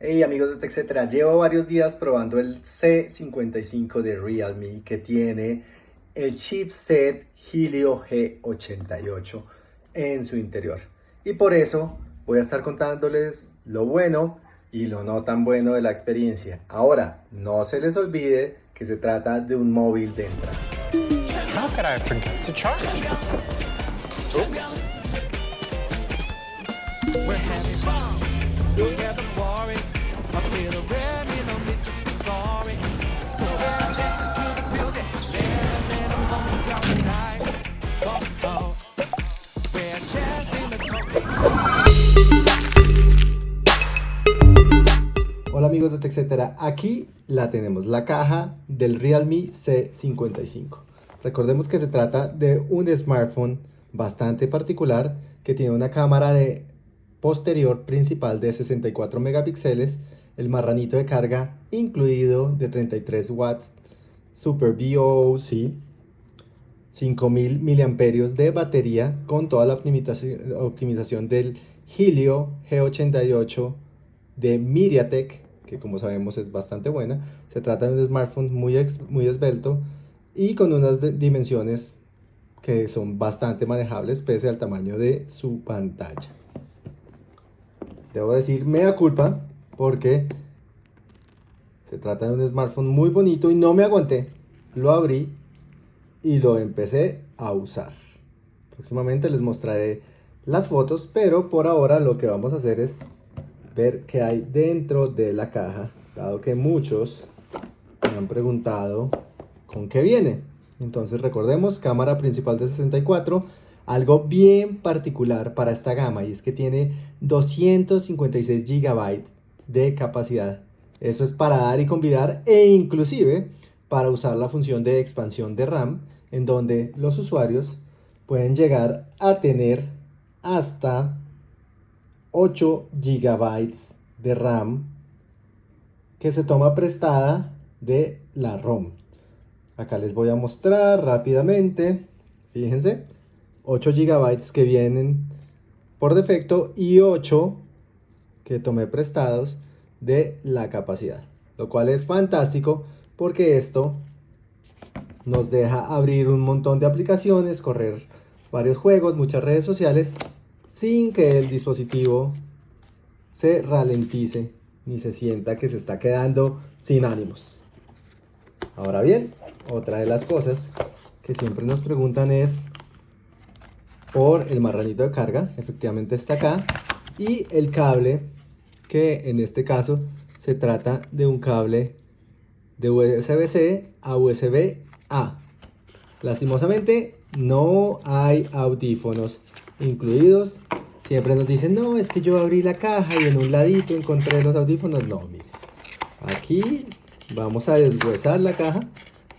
Hey amigos de TechCetera, llevo varios días probando el C55 de Realme que tiene el chipset Helio G88 en su interior. Y por eso voy a estar contándoles lo bueno y lo no tan bueno de la experiencia. Ahora, no se les olvide que se trata de un móvil de entrada. Hola amigos de TechCetera, aquí la tenemos, la caja del Realme C55. Recordemos que se trata de un smartphone bastante particular que tiene una cámara de posterior principal de 64 megapíxeles, el marranito de carga incluido de 33 watts, Super BOC, 5000 miliamperios de batería con toda la optimización, del Helio G88 de MediaTek, que como sabemos es bastante buena. Se trata de un smartphone muy, muy esbelto y con unas dimensiones que son bastante manejables pese al tamaño de su pantalla. Debo decir mea culpa porque se trata de un smartphone muy bonito y no me aguanté. Lo abrí y lo empecé a usar. Próximamente les mostraré las fotos, pero por ahora lo que vamos a hacer es ver qué hay dentro de la caja, dado que muchos me han preguntado con qué viene. Entonces recordemos, cámara principal de 64, algo bien particular para esta gama y es que tiene 256 GB de capacidad. Eso es para dar y convidar e inclusive para usar la función de expansión de RAM en donde los usuarios pueden llegar a tener hasta 8 GB de RAM que se toma prestada de la ROM. Acá les voy a mostrar rápidamente. Fíjense, 8 GB que vienen por defecto y 8 que tomé prestados de la capacidad. Lo cual es fantástico porque esto nos deja abrir un montón de aplicaciones, correr varios juegos, muchas redes sociales sin que el dispositivo se ralentice ni se sienta que se está quedando sin ánimos. Ahora bien, otra de las cosas que siempre nos preguntan es por el marranito de carga, efectivamente está acá, y el cable, que en este caso se trata de un cable de USB-C a USB-A. Lastimosamente no hay audífonos incluidos. Siempre nos dicen, no, es que yo abrí la caja y en un ladito encontré los audífonos. No, miren. Aquí vamos a deshuesar la caja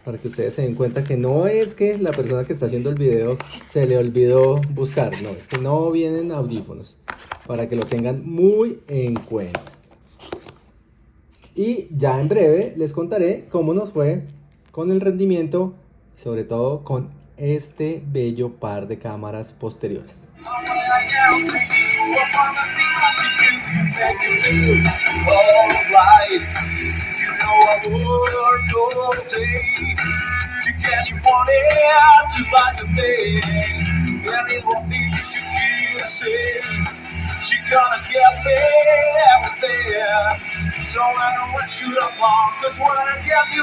para que ustedes se den cuenta que no es que la persona que está haciendo el video se le olvidó buscar, no, es que no vienen audífonos, para que lo tengan muy en cuenta. Y ya en breve les contaré cómo nos fue con el rendimiento, sobre todo con este bello par de cámaras posteriores. So I don't want you to want cause when I get you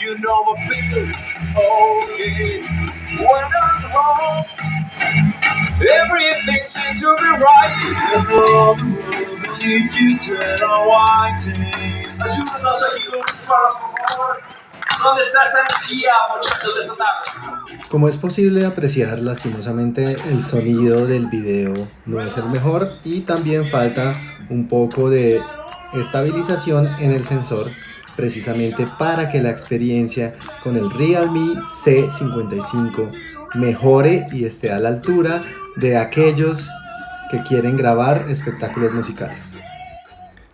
you know I feel okay. When I'm home everything seems to be right. Believe you. Como es posible apreciar, lastimosamente el sonido del video no es el mejor y también falta un poco de estabilización en el sensor precisamente para que la experiencia con el Realme C55 mejore y esté a la altura de aquellos que quieren grabar espectáculos musicales.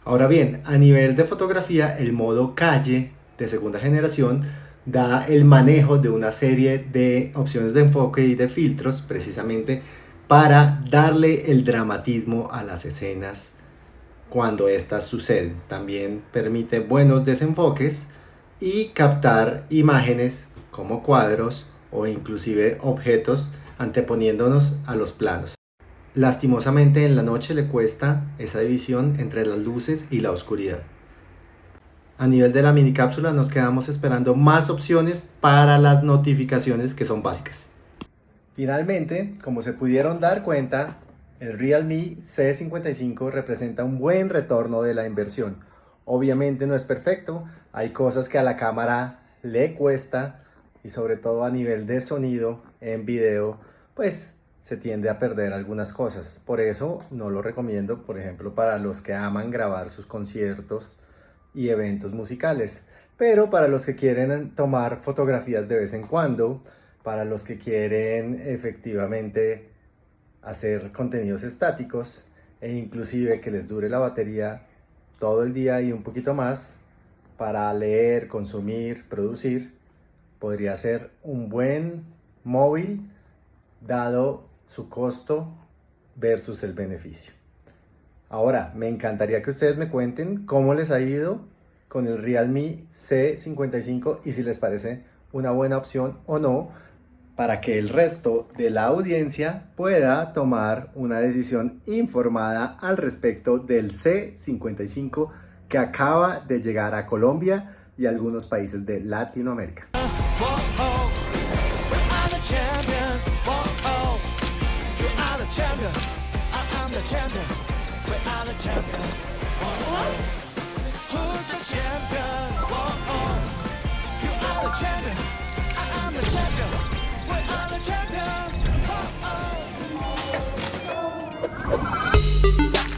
Ahora bien, a nivel de fotografía, el modo calle de segunda generación da el manejo de una serie de opciones de enfoque y de filtros precisamente para darle el dramatismo a las escenas cuando estas suceden. También permite buenos desenfoques y captar imágenes como cuadros o inclusive objetos anteponiéndonos a los planos. Lastimosamente en la noche le cuesta esa división entre las luces y la oscuridad. A nivel de la mini cápsula nos quedamos esperando más opciones para las notificaciones que son básicas. Finalmente, como se pudieron dar cuenta, el Realme C55 representa un buen retorno de la inversión. Obviamente no es perfecto, hay cosas que a la cámara le cuesta y sobre todo a nivel de sonido en video, pues se tiende a perder algunas cosas. Por eso no lo recomiendo, por ejemplo, para los que aman grabar sus conciertos y eventos musicales. Pero para los que quieren tomar fotografías de vez en cuando, para los que quieren efectivamente hacer contenidos estáticos e inclusive que les dure la batería todo el día y un poquito más para leer, consumir, producir, podría ser un buen móvil dado su costo versus el beneficio. Ahora, me encantaría que ustedes me cuenten cómo les ha ido con el Realme C55 y si les parece una buena opción o no para que el resto de la audiencia pueda tomar una decisión informada al respecto del C-55 que acaba de llegar a Colombia y algunos países de Latinoamérica. ピッ!